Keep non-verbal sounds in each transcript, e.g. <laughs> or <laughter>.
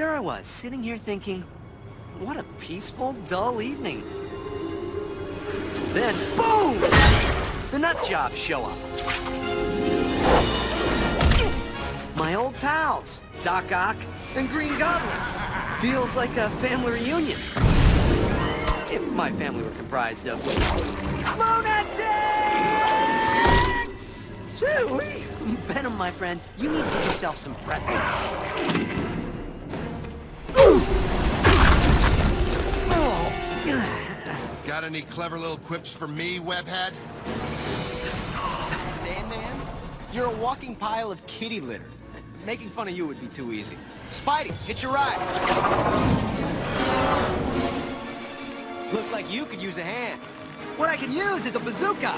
there I was, sitting here thinking, what a peaceful, dull evening. Then, boom! The nut jobs show up. My old pals, Doc Ock and Green Goblin. Feels like a family reunion. If my family were comprised of lunatics! Shoo-wee! Venom, my friend, you need to get yourself some breath mints. Got any clever little quips for me, webhead? Sandman? You're a walking pile of kitty litter. Making fun of you would be too easy. Spidey, hit your ride. Look like you could use a hand. What I can use is a bazooka!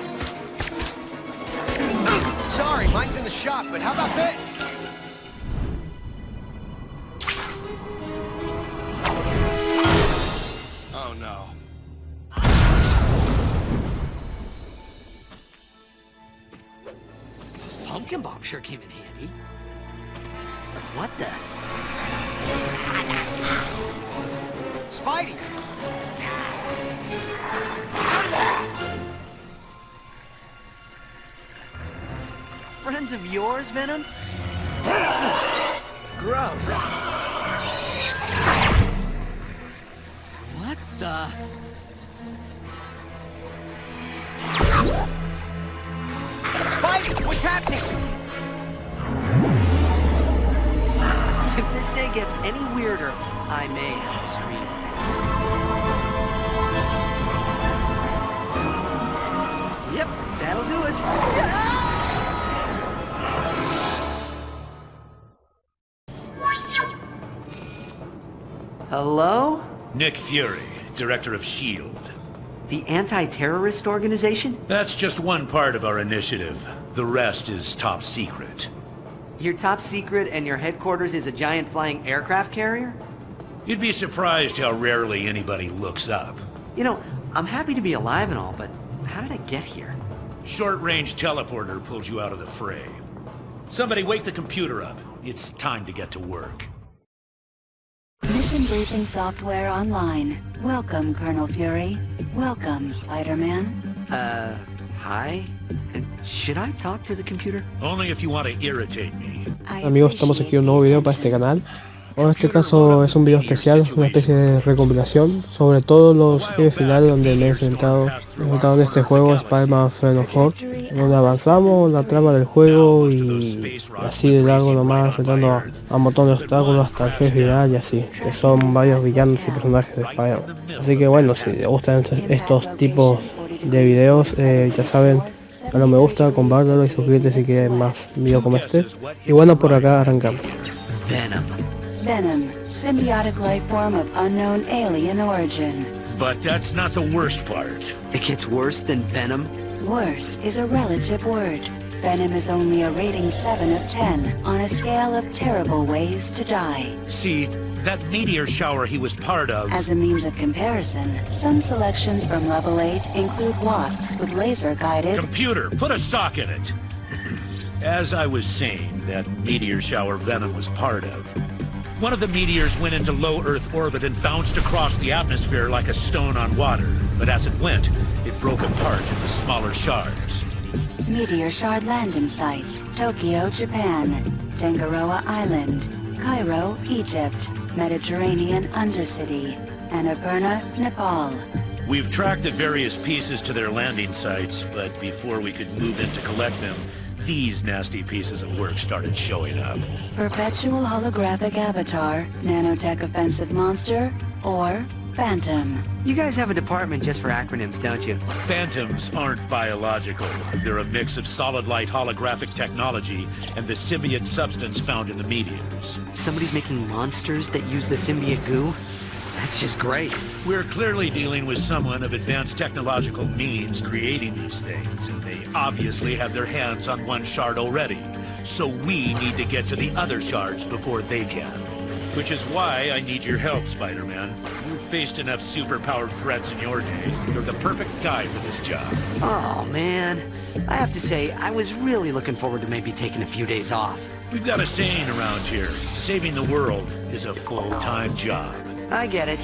Sorry, mine's in the shop, but how about this? Venom? Nick Fury, Director of S.H.I.E.L.D. The anti-terrorist organization? That's just one part of our initiative. The rest is top secret. Your top secret and your headquarters is a giant flying aircraft carrier? You'd be surprised how rarely anybody looks up. You know, I'm happy to be alive and all, but how did I get here? Short-range teleporter pulled you out of the fray. Somebody wake the computer up. It's time to get to work. Mission briefing software online. Welcome, Colonel Fury. Welcome, Spider-Man. Uh, hi? Should I talk to the computer? Only if you want to irritate me. Amigos, estamos aquí appreciate un nuevo video para este effort. Canal. En este caso es un video especial, una especie de recopilación sobre todos los jefes finales donde me he enfrentado, he enfrentado en este juego Spider-Man Friend donde avanzamos la trama del juego y así de largo nomás enfrentando a, a un montón de obstáculos hasta el jefe final y así, que son varios villanos y personajes de Spider-Man. Así que bueno, si les gustan estos, tipos de videos, eh, ya saben, dale un me gusta, compártelo y suscríbete si quieren más videos como este. Y bueno, por acá arrancamos. Venom. Venom, symbiotic life form of unknown alien origin. But that's not the worst part. It gets worse than Venom? Worse is a relative word. Venom is only a rating 7 of 10 on a scale of terrible ways to die. See, that meteor shower he was part of... As a means of comparison, some selections from level 8 include wasps with laser-guided Computer, put a sock in it. <laughs> As I was saying, that meteor shower Venom was part of. One of the meteors went into low Earth orbit and bounced across the atmosphere like a stone on water. But as it went, it broke apart into smaller shards. Meteor Shard landing sites, Tokyo, Japan, Tangaroa Island, Cairo, Egypt, Mediterranean Undercity, Annapurna, Nepal. We've tracked the various pieces to their landing sites, but before we could move in to collect them, these nasty pieces of work started showing up. Perpetual holographic avatar, nanotech offensive monster, or Phantom. You guys have a department just for acronyms, don't you? Phantoms aren't biological. They're a mix of solid light holographic technology and the symbiote substance found in the meteors. Somebody's making monsters that use the symbiote goo? That's just great. We're clearly dealing with someone of advanced technological means creating these things, and they obviously have their hands on one shard already. So we need to get to the other shards before they can. Which is why I need your help, Spider-Man. You've faced enough superpowered threats in your day. You're the perfect guy for this job. Oh, man. I have to say, I was really looking forward to maybe taking a few days off. We've got a saying around here. Saving the world is a full-time job. I get it.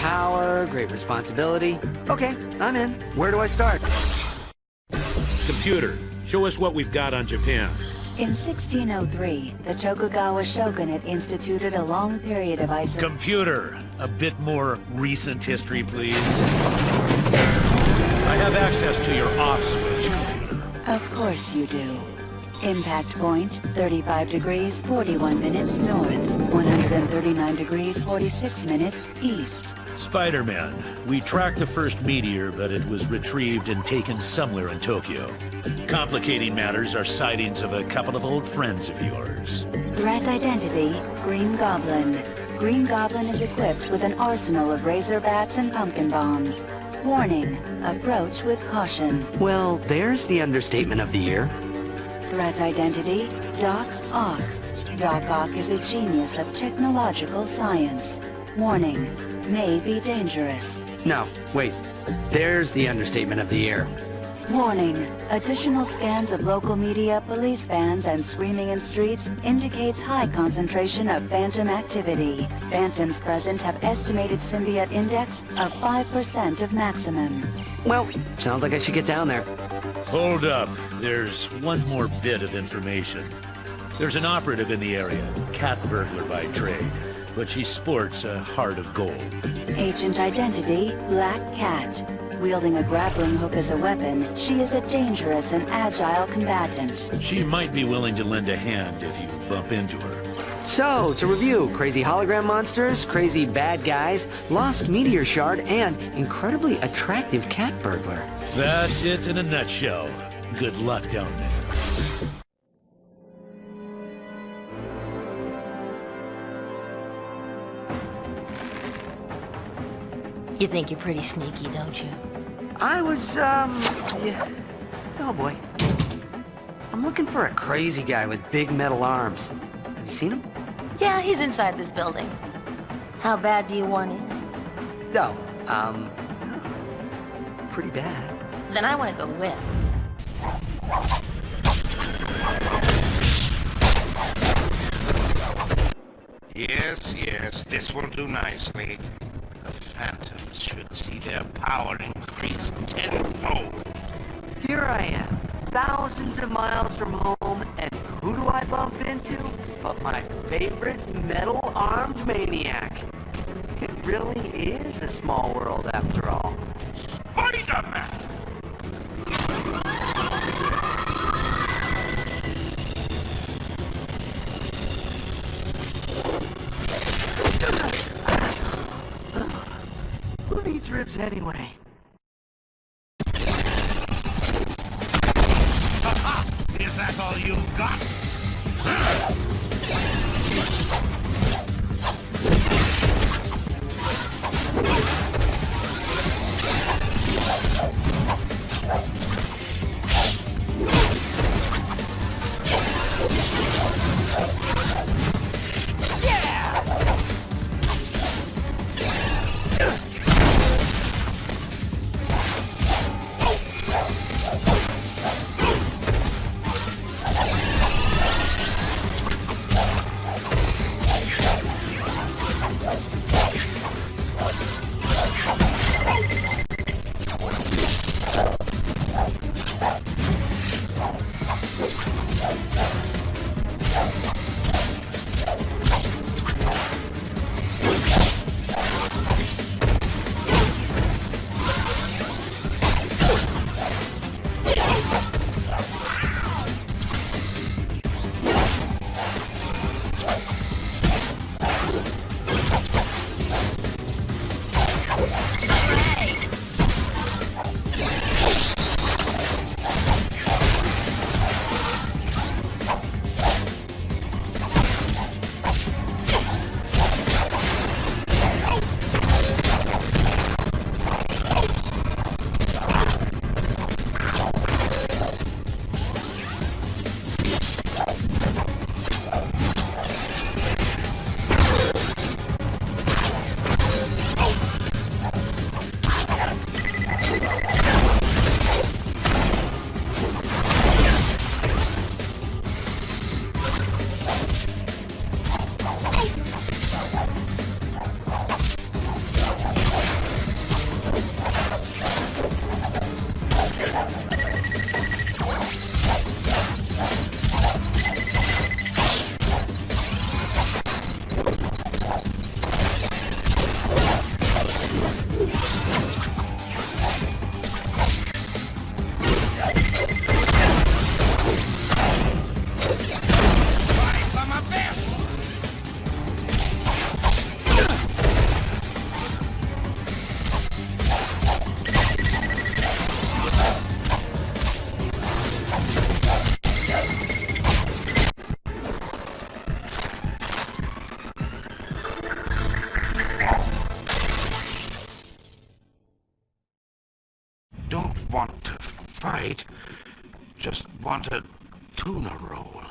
Power, great responsibility. Okay, I'm in. Where do I start? Computer, show us what we've got on Japan. In 1603, the Tokugawa shogunate instituted a long period of isolation. Computer, a bit more recent history, please. I have access to your off switch, computer. Of course you do. Impact point, 35 degrees, 41 minutes north, 139 degrees, 46 minutes east. Spider-Man, we tracked the first meteor, but it was retrieved and taken somewhere in Tokyo. Complicating matters are sightings of a couple of old friends of yours. Threat identity, Green Goblin. Green Goblin is equipped with an arsenal of razor bats and pumpkin bombs. Warning, approach with caution. Well, there's the understatement of the year. Threat identity, Doc Ock. Doc Ock is a genius of technological science. Warning, may be dangerous. No, wait. There's the understatement of the year. Warning, additional scans of local media, police vans, and screaming in streets indicates high concentration of phantom activity. Phantoms present have estimated symbiote index of 5% of maximum. Well, sounds like I should get down there. Hold up. There's one more bit of information. There's an operative in the area, cat burglar by trade, but she sports a heart of gold. Agent identity, Black Cat. Wielding a grappling hook as a weapon, she is a dangerous and agile combatant. She might be willing to lend a hand if you bump into her. So, to review, crazy hologram monsters, crazy bad guys, lost meteor shard, and incredibly attractive cat burglar. That's it in a nutshell. Good luck down there. You think you're pretty sneaky, don't you? I was, um, yeah. Oh boy. I'm looking for a crazy guy with big metal arms. Have you seen him? Yeah, he's inside this building. How bad do you want in? No. Um, pretty bad. Then I want to go with. Yes, yes, this will do nicely. The Phantoms should see their power increase tenfold. Here I am, thousands of miles from home, and who do I bump into? But my favorite metal-armed maniac. It really is a small world after all. Spider-Man! <sighs> Who needs ribs anyway? Just want a tuna roll.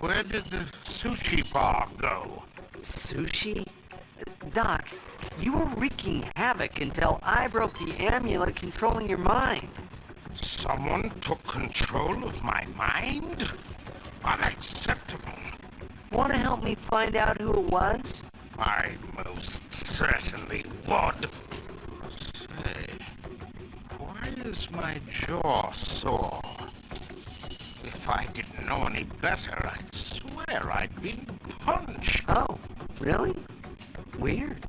Where did the sushi bar go? Sushi? Doc, you were wreaking havoc until I broke the amulet controlling your mind. Someone took control of my mind? Unacceptable. Want to help me find out who it was? I most certainly would. Is my jaw sore? If I didn't know any better, I'd swear I'd been punched. Oh, really? Weird.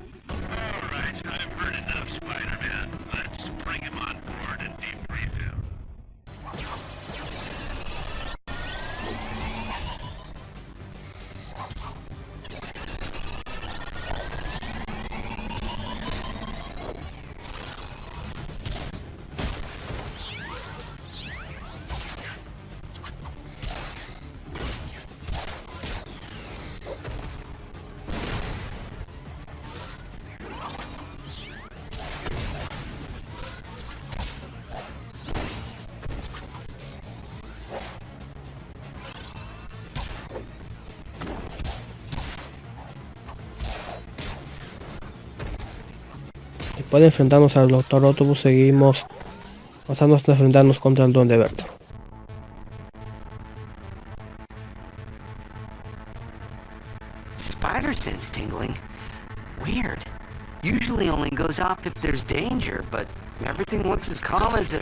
Después de enfrentarnos al Doctor Octopus, seguimos pasando hasta enfrentarnos contra el Duende Verde. Spider sense tingling? Weird. Usually only goes off if there's danger, but everything looks as calm as a...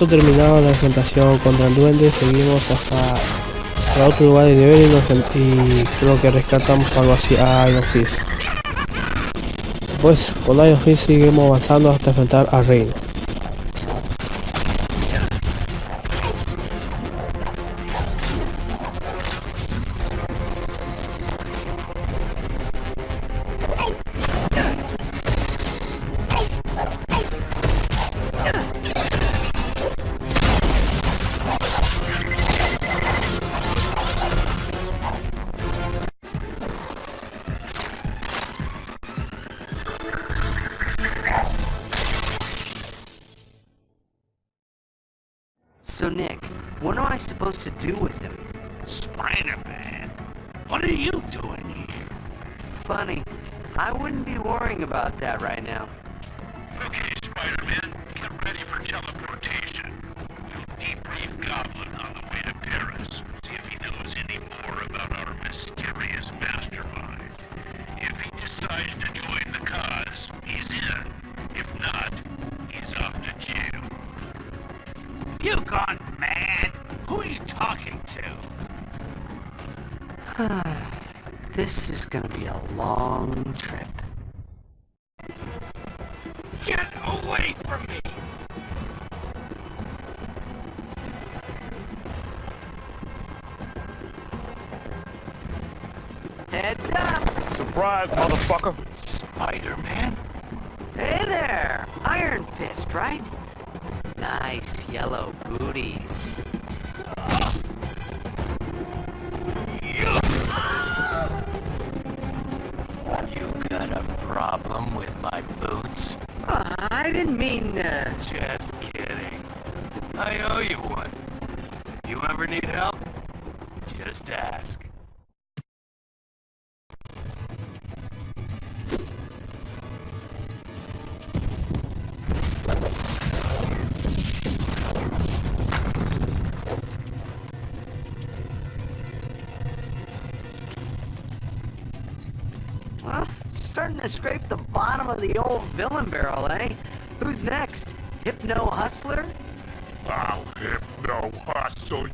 Listo terminada la enfrentación contra el duende, seguimos hasta el otro lugar de nivel y, nos creo que rescatamos algo así a Iron Fist. Pues con Iron Fist seguimos avanzando hasta enfrentar a Reino. You gone mad? Who are you talking to? <sighs> This is gonna be a long trip. Get away from me! Heads up! Surprise, motherfucker. Spider-Man? Hey there! Iron Fist, right? nice yellow booties. You got a problem with my boots? Uh, I didn't mean to. Just kidding. I owe you one. If you ever need help, just ask. the old villain barrel, eh? Who's next? Hypno Hustler? I'll Hypno Hustle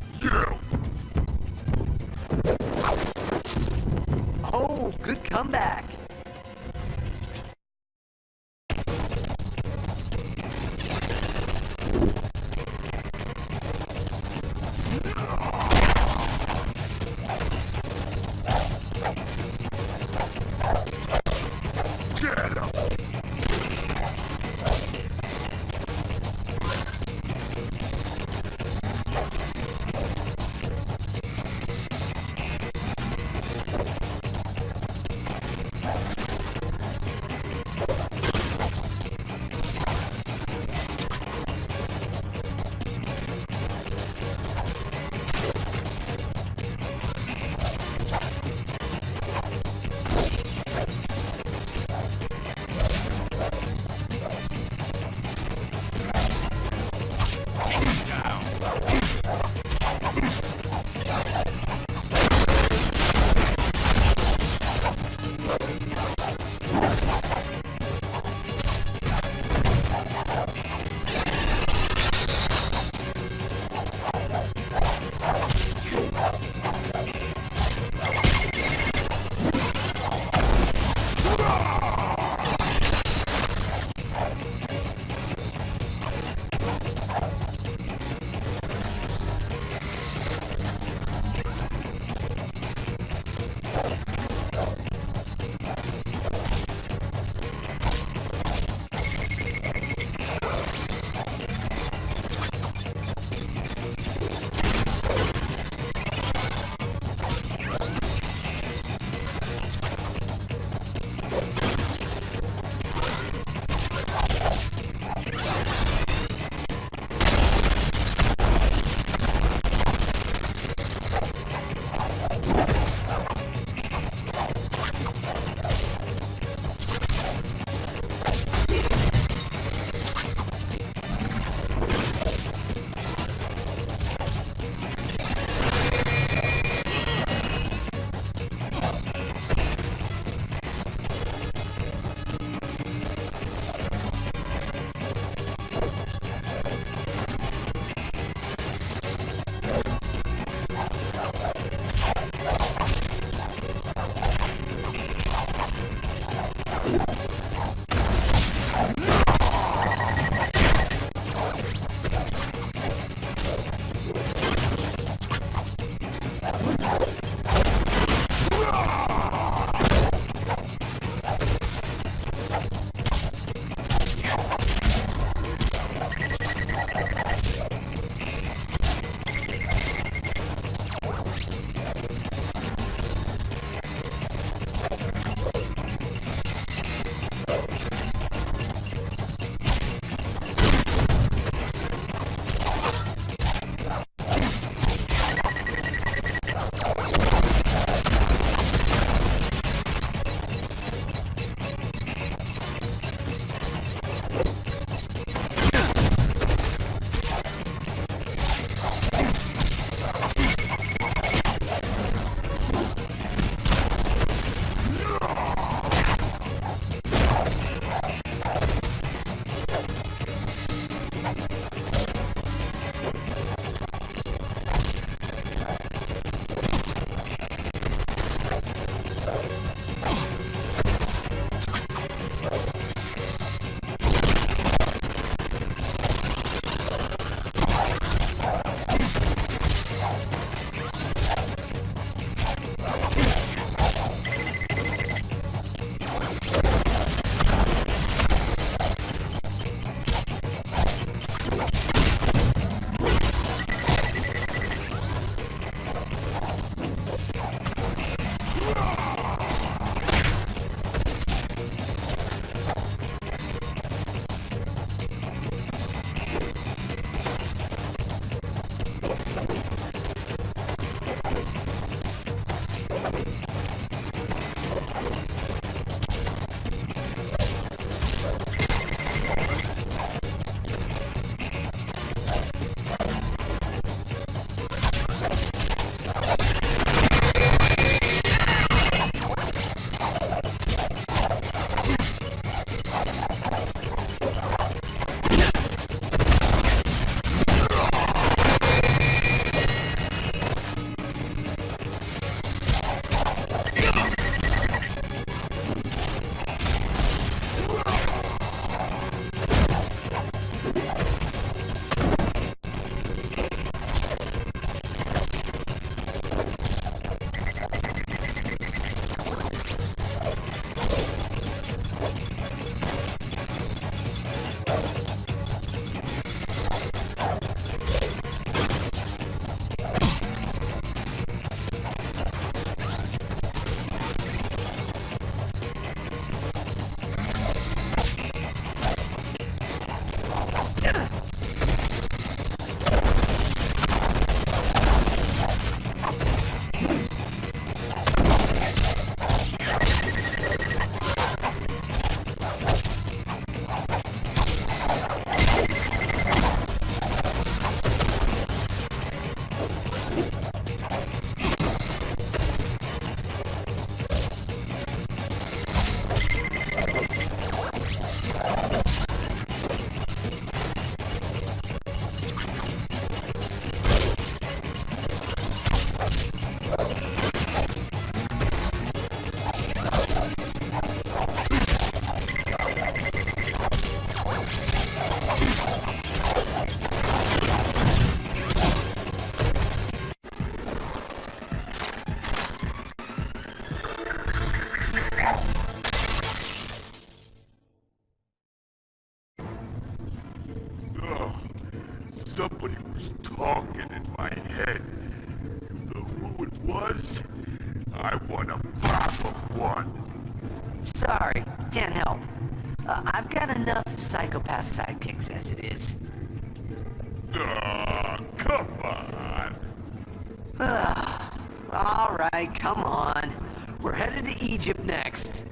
Alright, come on. We're headed to Egypt next.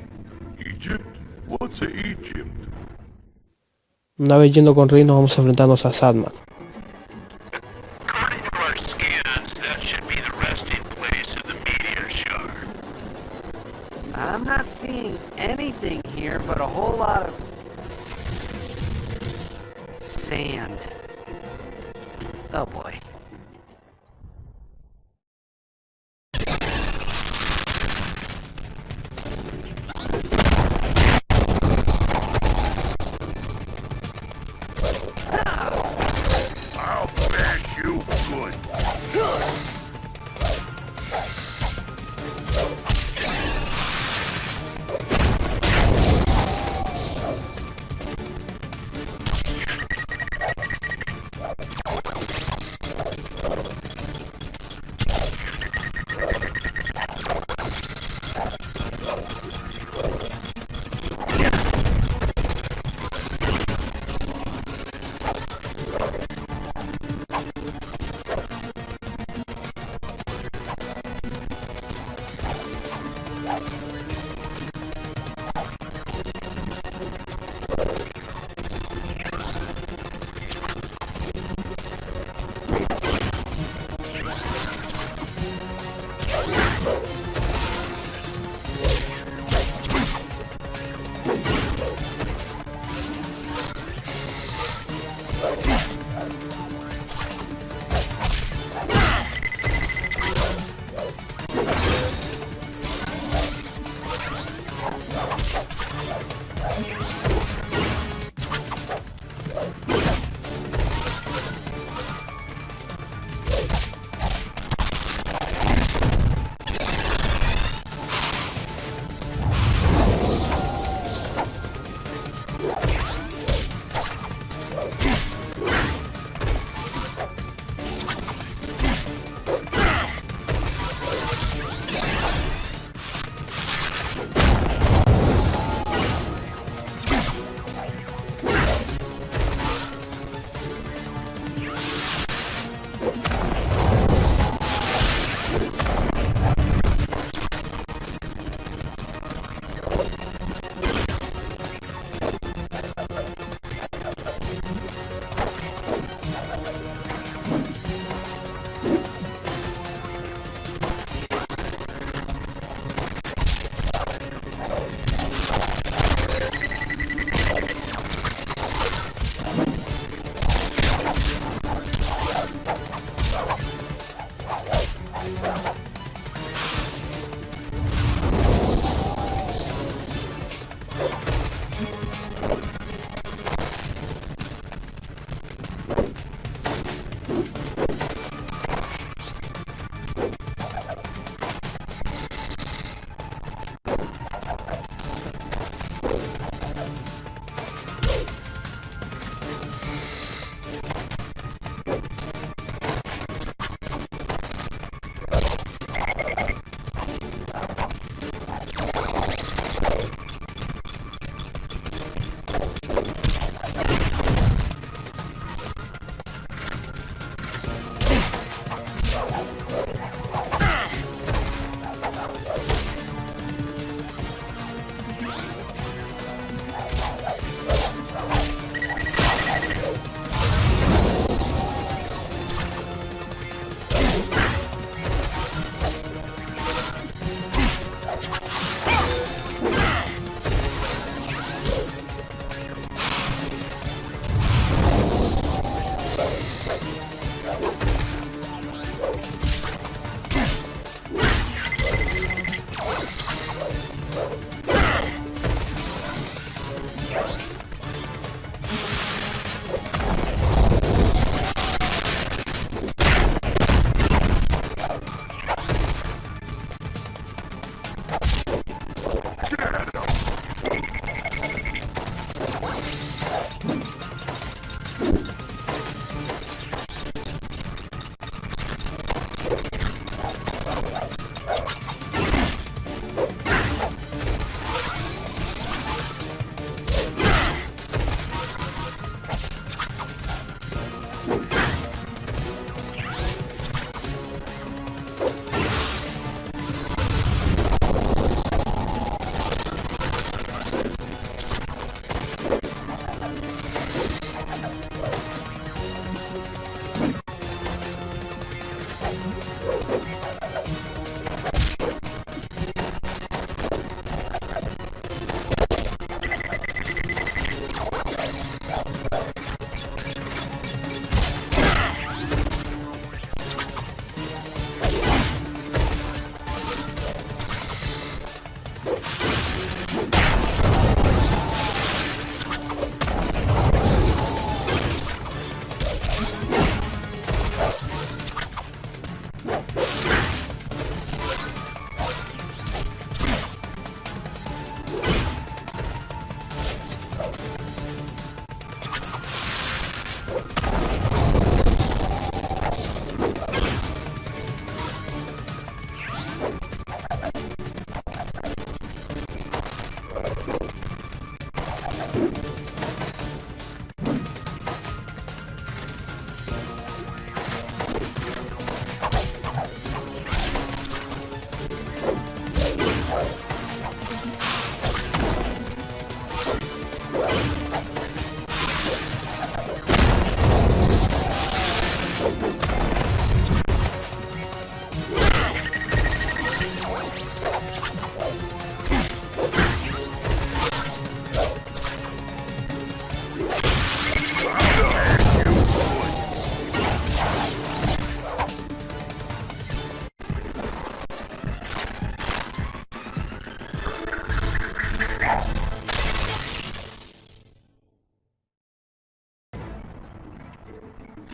Egypt? What's a Egypt? Una vez yendo con Rick nos vamos a enfrentarnos a Sandman. According to our scans, that should be the resting place of the meteor. I'm not seeing anything here but a whole lot of sand. Oh boy.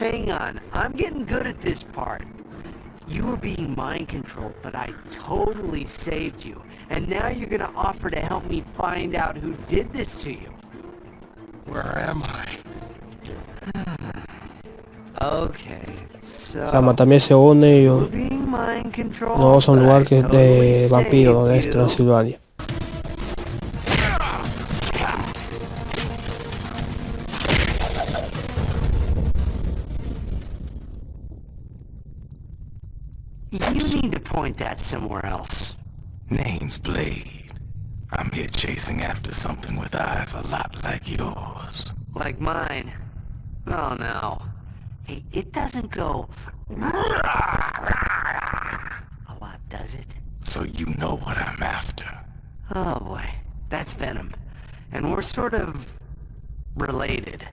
Hang on, I'm getting good at this part. You were being mind controlled, but I totally saved you. And now you're gonna offer to help me find out who did this to you. Where am I? <sighs> Okay, so... Sama también se une we're ellos. being mind controlled, Nos vamos a un lugar que es totally de vampiros, donde es saved you. Transilvania. Name's Blade. I'm here chasing after something with eyes a lot like yours. Like mine. Oh no. Hey, it doesn't go... A lot, does it? So you know what I'm after. Oh boy, that's Venom. And we're sort of... related.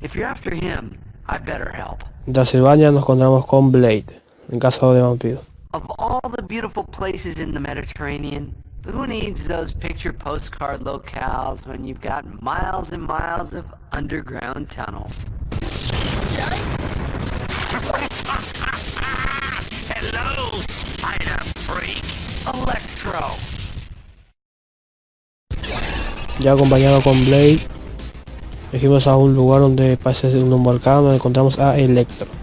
If you're after him, I better help. En Transilvania nos encontramos con Blade, en caso de vampiros. Of all the beautiful places in the Mediterranean, who needs those picture postcard locales when you've got miles and miles of underground tunnels? <laughs> Hello, spider freak. Electro! Ya acompañado con Blade, dijimos a un lugar donde parece ser un volcán donde encontramos a Electro.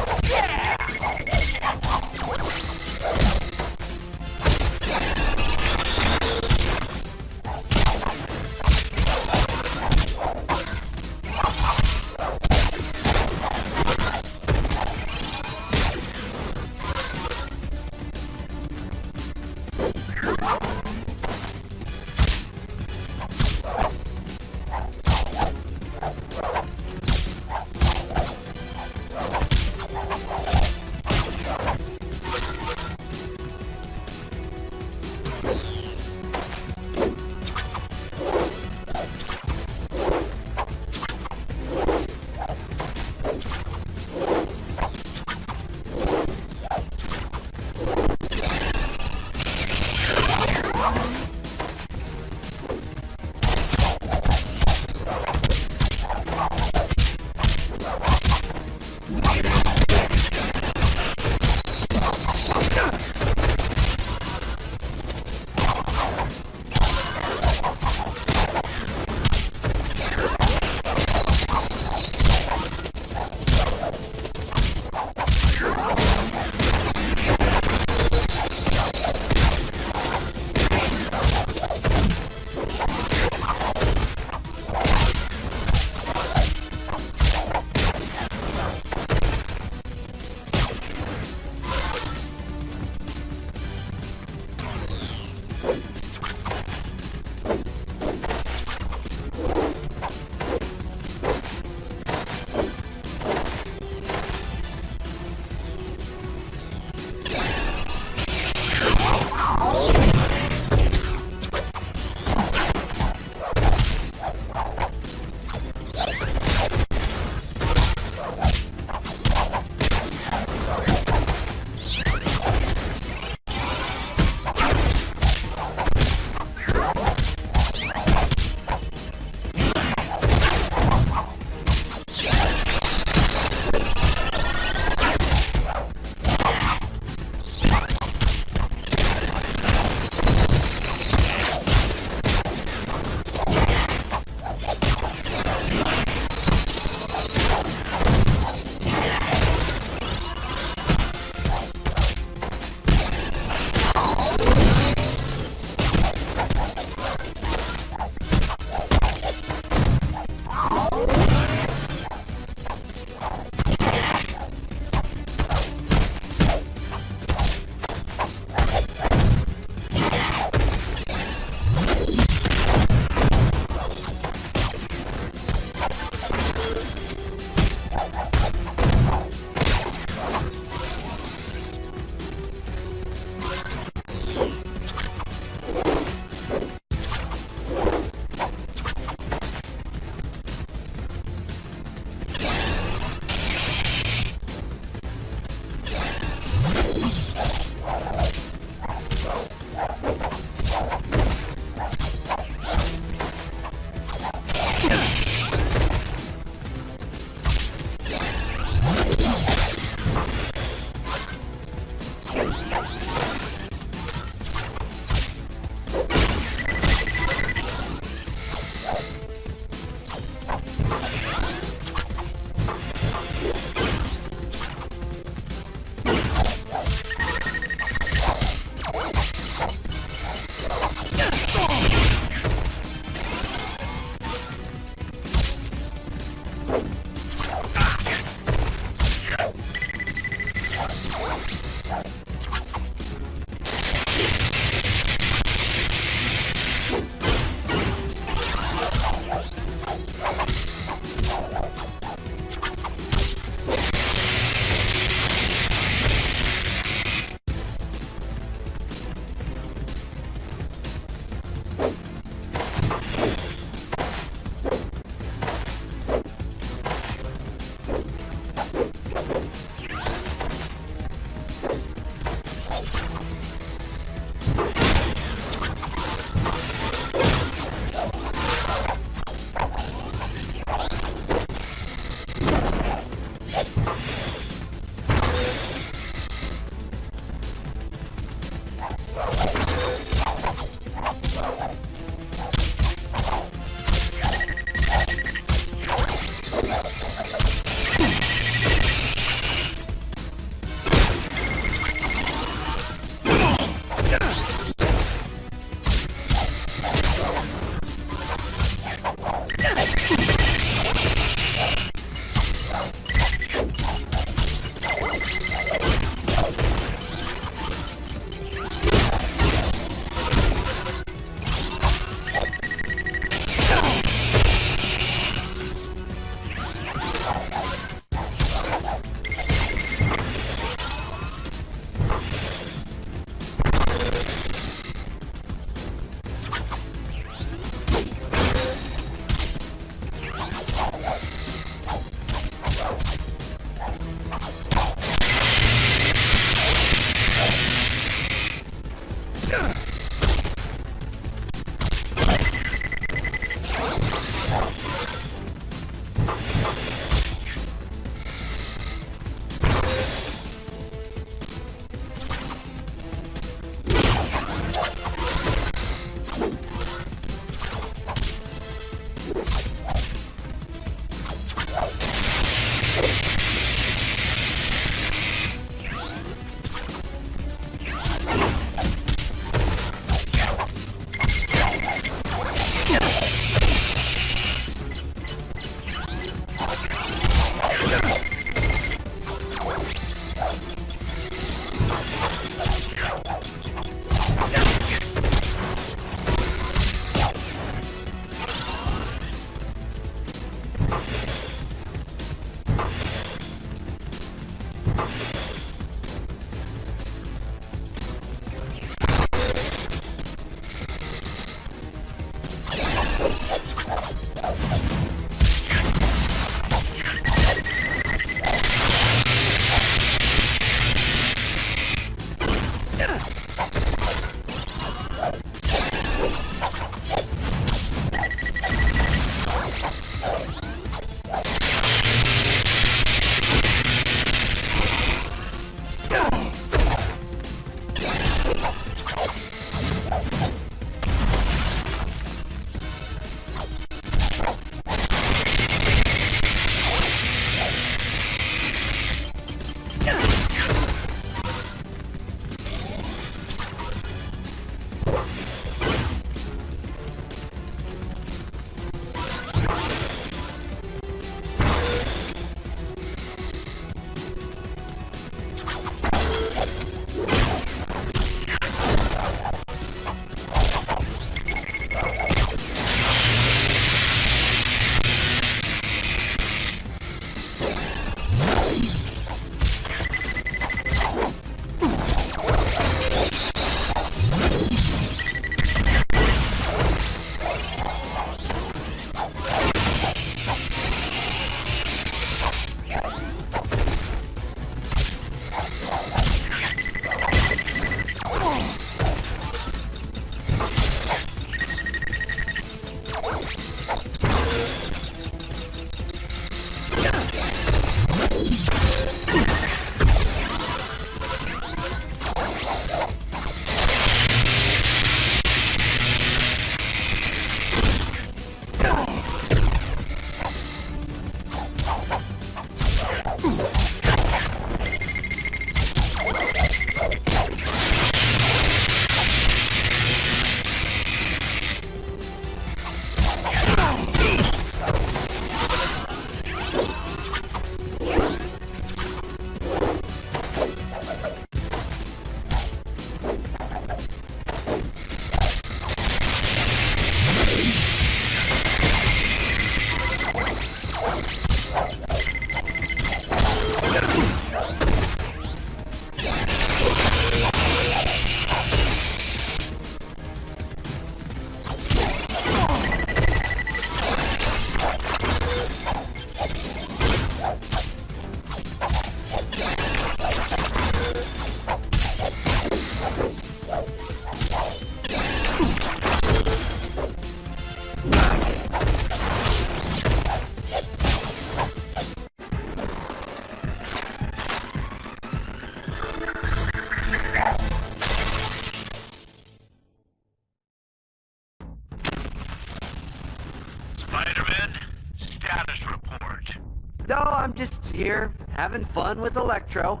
Having fun with Electro.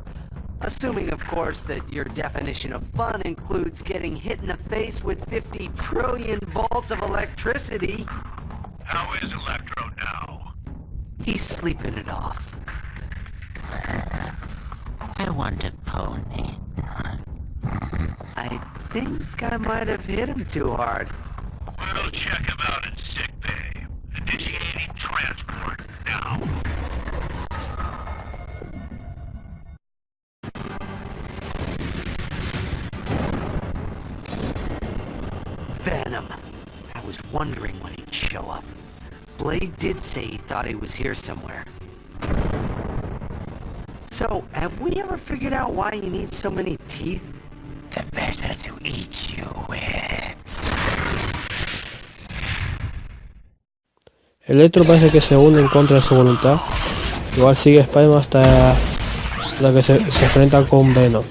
Assuming, of course, that your definition of fun includes getting hit in the face with 50 trillion volts of electricity. How is Electro now? He's sleeping it off. I want a pony. I think I might have hit him too hard. We'll check him Blade did say he thought he was here somewhere. So, have we ever figured out why you need so many teeth? The better to eat you with. Electro parece que se une en contra de su voluntad. Igual sigue Spider-Man hasta la que se, se enfrenta con Venom.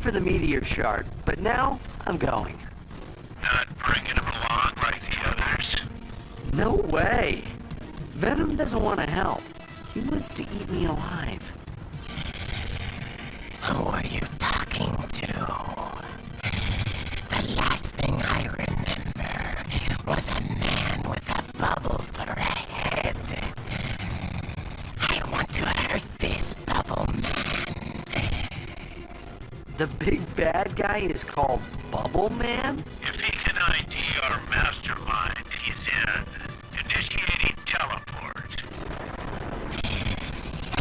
For the meteor shard, but now I'm going. Not bringing him along like the others? No way. Venom doesn't want to help. He wants to eat me alive. The big bad guy is called Bubble Man? If he can ID our mastermind, he's in. Initiating teleport.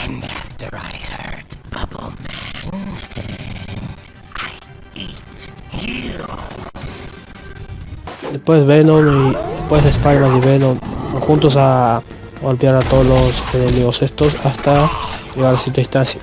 And after I hurt Bubble Man, I eat you. Después Venom y después Spider-Man y Venom juntos a golpear a todos los enemigos estos hasta llegar a cierta instancia.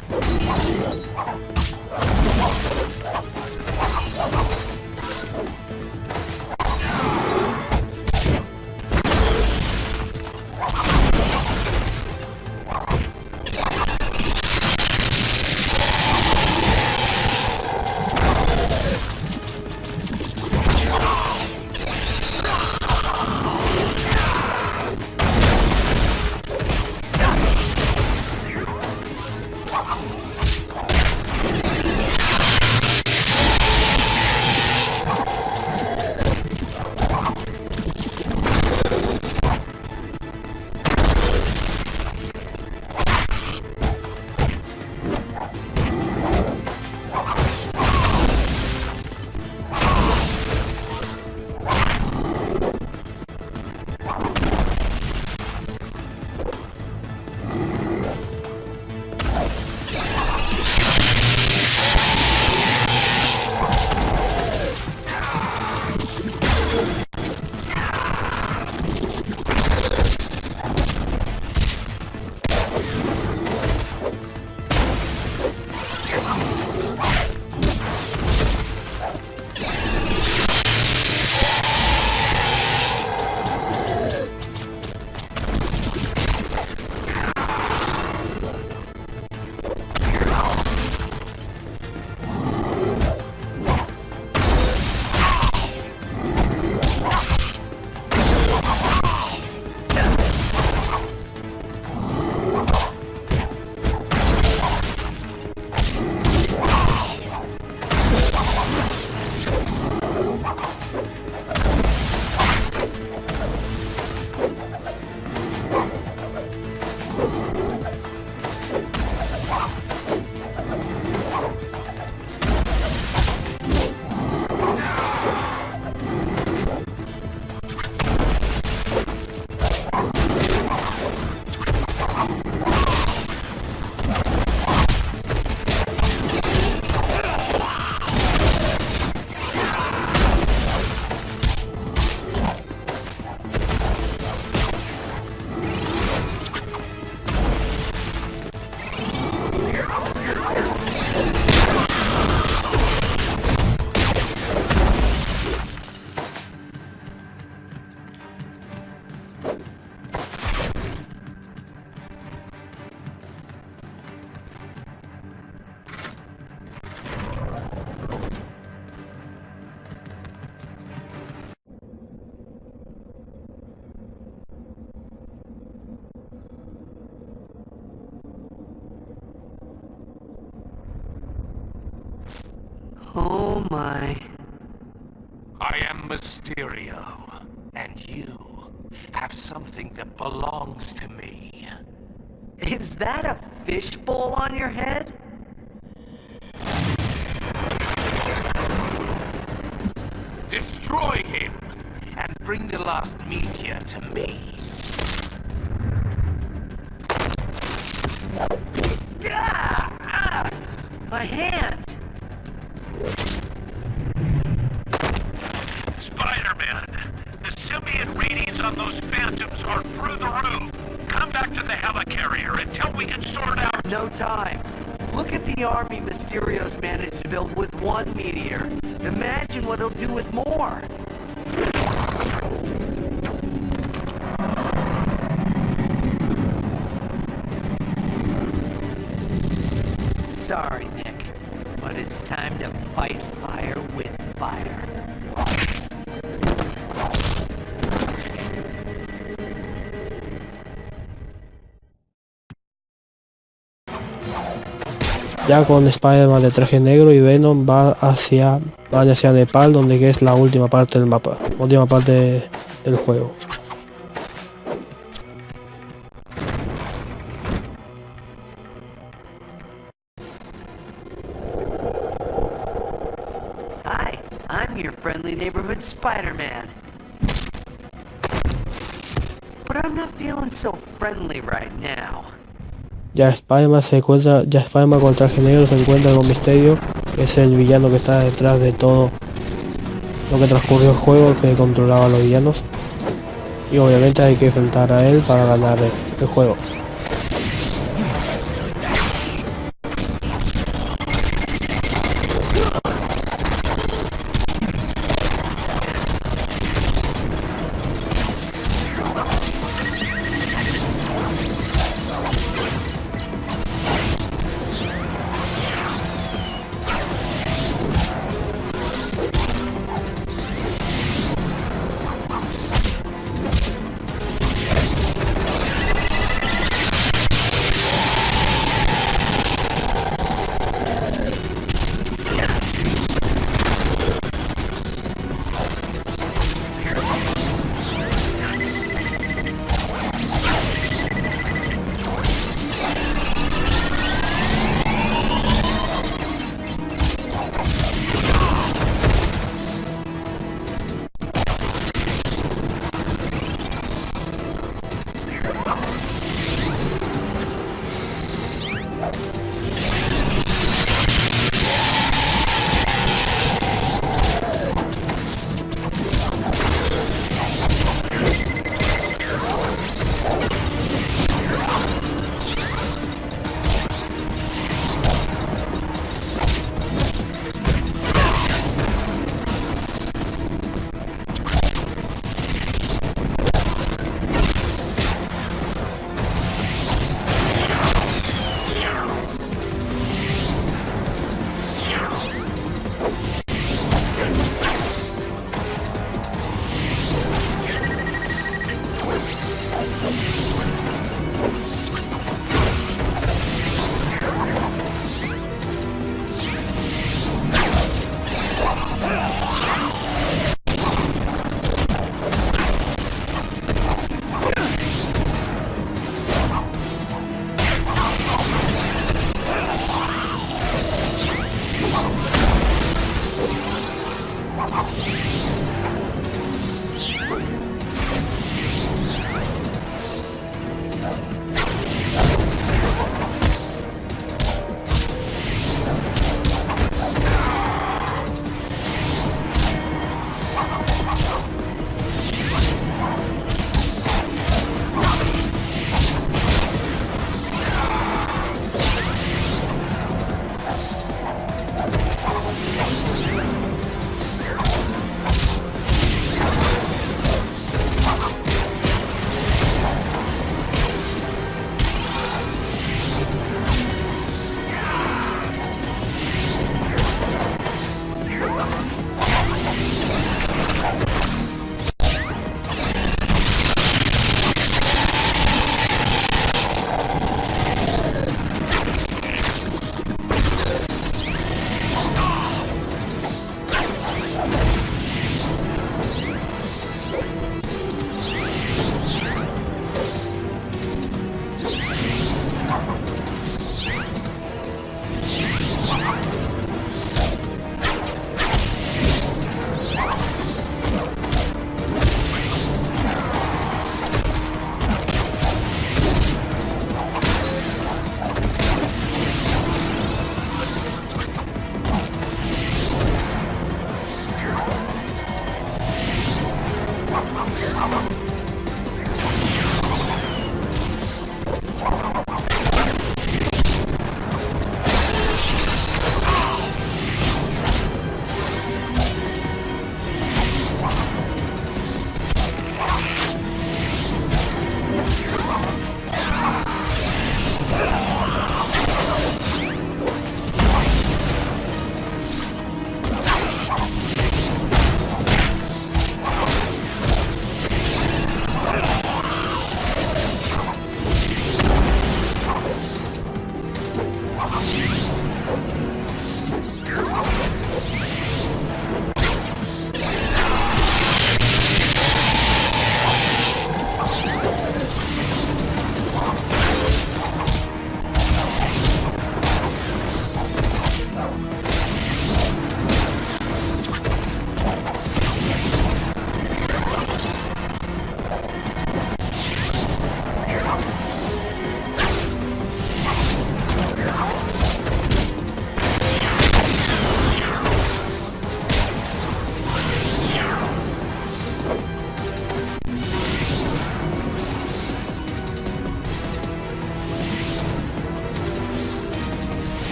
Something the helicarrier until we can sort out... No time. Look at the army Mysterio's managed to build with one meteor. Imagine what he'll do with more. Sorry, Nick, but it's time to fight fire with fire. Ya con Spider-Man de traje negro y Venom va hacia, van hacia Nepal, donde es la última parte del mapa, última parte del juego. Ya Spider-Man se encuentra, ya Spider-Man con el traje negro se encuentra con Misterio, que es el villano que está detrás de todo lo que transcurrió el juego, que controlaba a los villanos. Y obviamente hay que enfrentar a él para ganar el juego.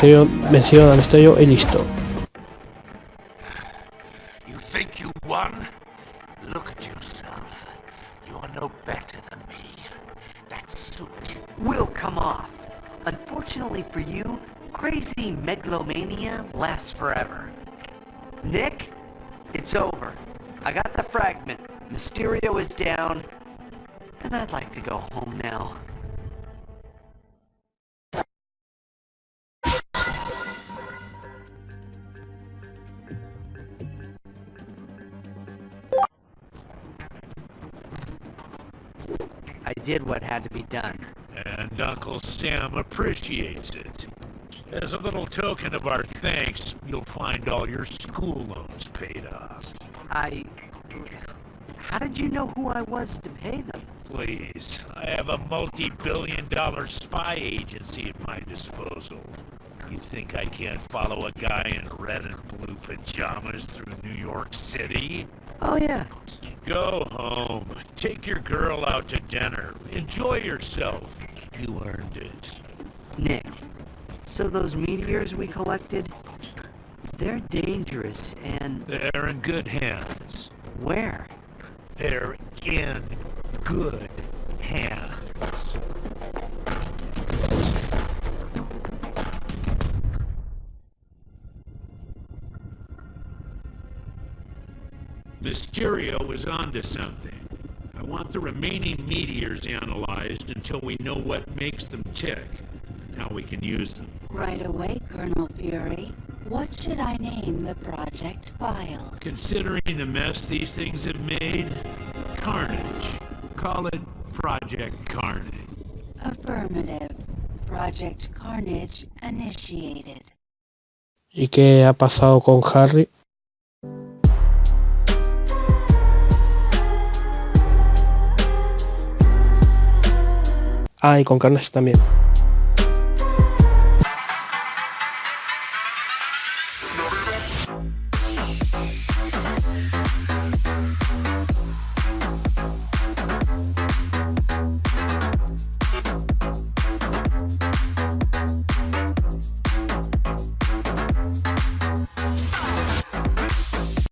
vencido, vencido al for y listo. megalomania lasts forever. Nick, it's over. I got the fragment. Mysterio is down. And I'd like to go home now. Did what had to be done. And Uncle Sam appreciates it. As a little token of our thanks, you'll find all your school loans paid off. I... How did you know who I was to pay them? Please, I have a multi-billion dollar spy agency at my disposal. You think I can't follow a guy in red and blue pajamas through New York City? Oh yeah. Go home. Take your girl out to dinner. Enjoy yourself. You earned it. Nick, so those meteors we collected, they're dangerous and... They're in good hands. Where? They're in good hands. Mysterio is onto something. I want the remaining meteors analyzed until we know what makes them tick and how we can use them. Right away, Colonel Fury. What should I name the project file? Considering the mess these things have made, Carnage. Call it Project Carnage. Affirmative. Project Carnage initiated. ¿Y qué ha pasado con Harry? Ah, y con Carnage también.